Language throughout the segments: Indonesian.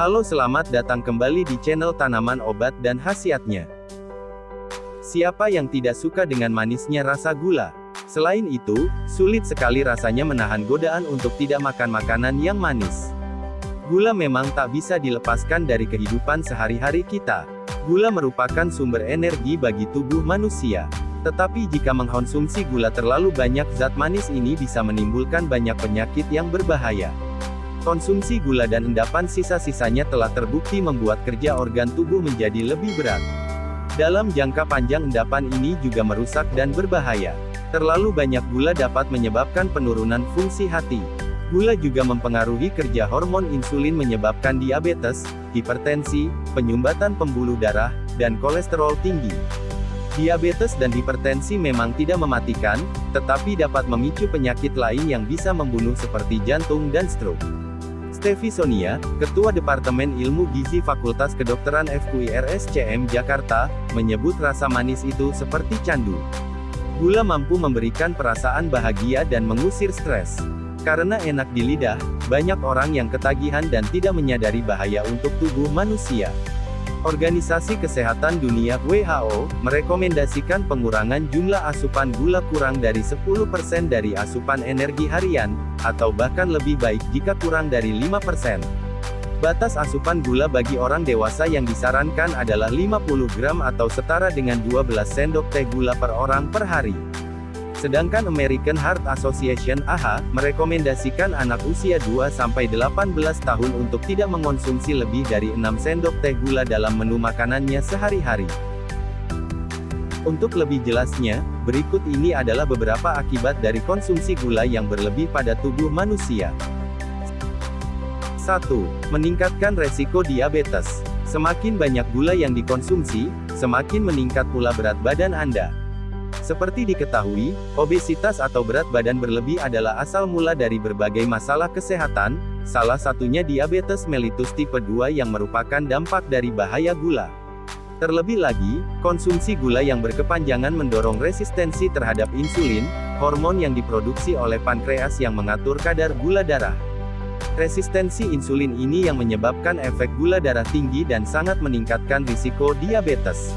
Halo selamat datang kembali di channel Tanaman Obat dan Khasiatnya. Siapa yang tidak suka dengan manisnya rasa gula? Selain itu, sulit sekali rasanya menahan godaan untuk tidak makan makanan yang manis. Gula memang tak bisa dilepaskan dari kehidupan sehari-hari kita. Gula merupakan sumber energi bagi tubuh manusia. Tetapi jika mengkonsumsi gula terlalu banyak zat manis ini bisa menimbulkan banyak penyakit yang berbahaya. Konsumsi gula dan endapan sisa-sisanya telah terbukti membuat kerja organ tubuh menjadi lebih berat. Dalam jangka panjang endapan ini juga merusak dan berbahaya. Terlalu banyak gula dapat menyebabkan penurunan fungsi hati. Gula juga mempengaruhi kerja hormon insulin menyebabkan diabetes, hipertensi, penyumbatan pembuluh darah, dan kolesterol tinggi. Diabetes dan hipertensi memang tidak mematikan, tetapi dapat memicu penyakit lain yang bisa membunuh seperti jantung dan stroke. Stevi Sonia, Ketua Departemen Ilmu Gizi Fakultas Kedokteran FKUI RSCM Jakarta, menyebut rasa manis itu seperti candu. Gula mampu memberikan perasaan bahagia dan mengusir stres. Karena enak di lidah, banyak orang yang ketagihan dan tidak menyadari bahaya untuk tubuh manusia. Organisasi Kesehatan Dunia WHO merekomendasikan pengurangan jumlah asupan gula kurang dari 10% dari asupan energi harian, atau bahkan lebih baik jika kurang dari 5%. Batas asupan gula bagi orang dewasa yang disarankan adalah 50 gram atau setara dengan 12 sendok teh gula per orang per hari. Sedangkan American Heart Association AHA, merekomendasikan anak usia 2-18 tahun untuk tidak mengonsumsi lebih dari 6 sendok teh gula dalam menu makanannya sehari-hari. Untuk lebih jelasnya, berikut ini adalah beberapa akibat dari konsumsi gula yang berlebih pada tubuh manusia. 1. Meningkatkan resiko diabetes. Semakin banyak gula yang dikonsumsi, semakin meningkat pula berat badan Anda. Seperti diketahui, obesitas atau berat badan berlebih adalah asal mula dari berbagai masalah kesehatan, salah satunya diabetes mellitus tipe 2 yang merupakan dampak dari bahaya gula. Terlebih lagi, konsumsi gula yang berkepanjangan mendorong resistensi terhadap insulin, hormon yang diproduksi oleh pankreas yang mengatur kadar gula darah. Resistensi insulin ini yang menyebabkan efek gula darah tinggi dan sangat meningkatkan risiko diabetes.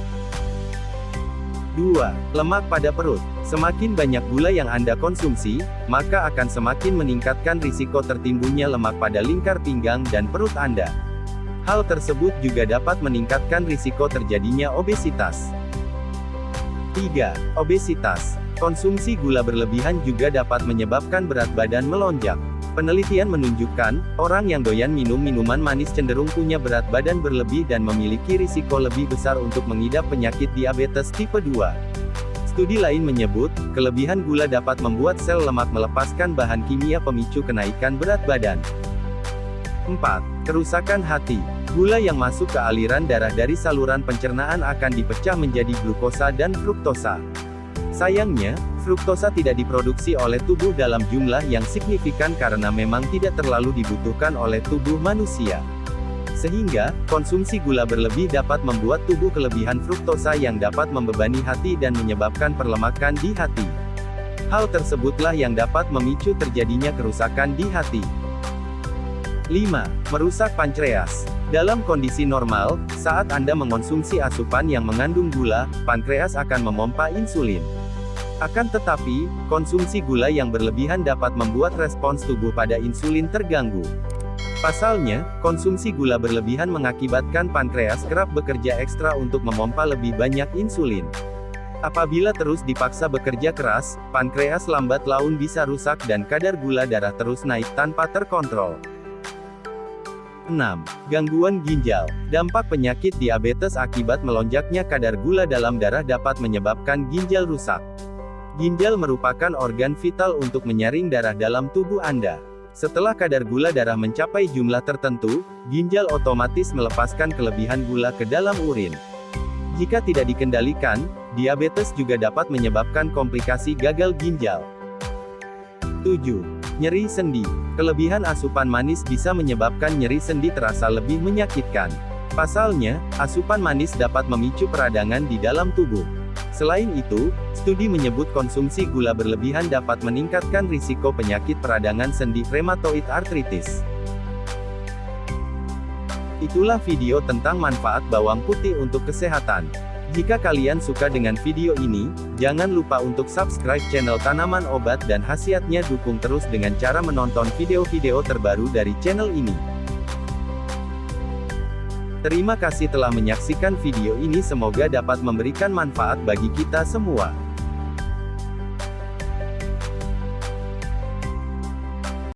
2. Lemak pada perut. Semakin banyak gula yang Anda konsumsi, maka akan semakin meningkatkan risiko tertimbunnya lemak pada lingkar pinggang dan perut Anda. Hal tersebut juga dapat meningkatkan risiko terjadinya obesitas. 3. Obesitas. Konsumsi gula berlebihan juga dapat menyebabkan berat badan melonjak. Penelitian menunjukkan, orang yang doyan minum minuman manis cenderung punya berat badan berlebih dan memiliki risiko lebih besar untuk mengidap penyakit diabetes tipe 2. Studi lain menyebut, kelebihan gula dapat membuat sel lemak melepaskan bahan kimia pemicu kenaikan berat badan. 4. Kerusakan hati. Gula yang masuk ke aliran darah dari saluran pencernaan akan dipecah menjadi glukosa dan fruktosa. Sayangnya, fruktosa tidak diproduksi oleh tubuh dalam jumlah yang signifikan karena memang tidak terlalu dibutuhkan oleh tubuh manusia. Sehingga, konsumsi gula berlebih dapat membuat tubuh kelebihan fruktosa yang dapat membebani hati dan menyebabkan perlemakan di hati. Hal tersebutlah yang dapat memicu terjadinya kerusakan di hati. 5. Merusak pankreas. Dalam kondisi normal, saat Anda mengonsumsi asupan yang mengandung gula, pankreas akan memompa insulin. Akan tetapi, konsumsi gula yang berlebihan dapat membuat respons tubuh pada insulin terganggu. Pasalnya, konsumsi gula berlebihan mengakibatkan pankreas kerap bekerja ekstra untuk memompa lebih banyak insulin. Apabila terus dipaksa bekerja keras, pankreas lambat laun bisa rusak dan kadar gula darah terus naik tanpa terkontrol. 6. Gangguan ginjal. Dampak penyakit diabetes akibat melonjaknya kadar gula dalam darah dapat menyebabkan ginjal rusak. Ginjal merupakan organ vital untuk menyaring darah dalam tubuh Anda. Setelah kadar gula darah mencapai jumlah tertentu, ginjal otomatis melepaskan kelebihan gula ke dalam urin. Jika tidak dikendalikan, diabetes juga dapat menyebabkan komplikasi gagal ginjal. 7. Nyeri sendi. Kelebihan asupan manis bisa menyebabkan nyeri sendi terasa lebih menyakitkan. Pasalnya, asupan manis dapat memicu peradangan di dalam tubuh. Selain itu, studi menyebut konsumsi gula berlebihan dapat meningkatkan risiko penyakit peradangan sendi rheumatoid arthritis. Itulah video tentang manfaat bawang putih untuk kesehatan. Jika kalian suka dengan video ini, jangan lupa untuk subscribe channel Tanaman Obat dan Khasiatnya dukung terus dengan cara menonton video-video terbaru dari channel ini. Terima kasih telah menyaksikan video ini semoga dapat memberikan manfaat bagi kita semua.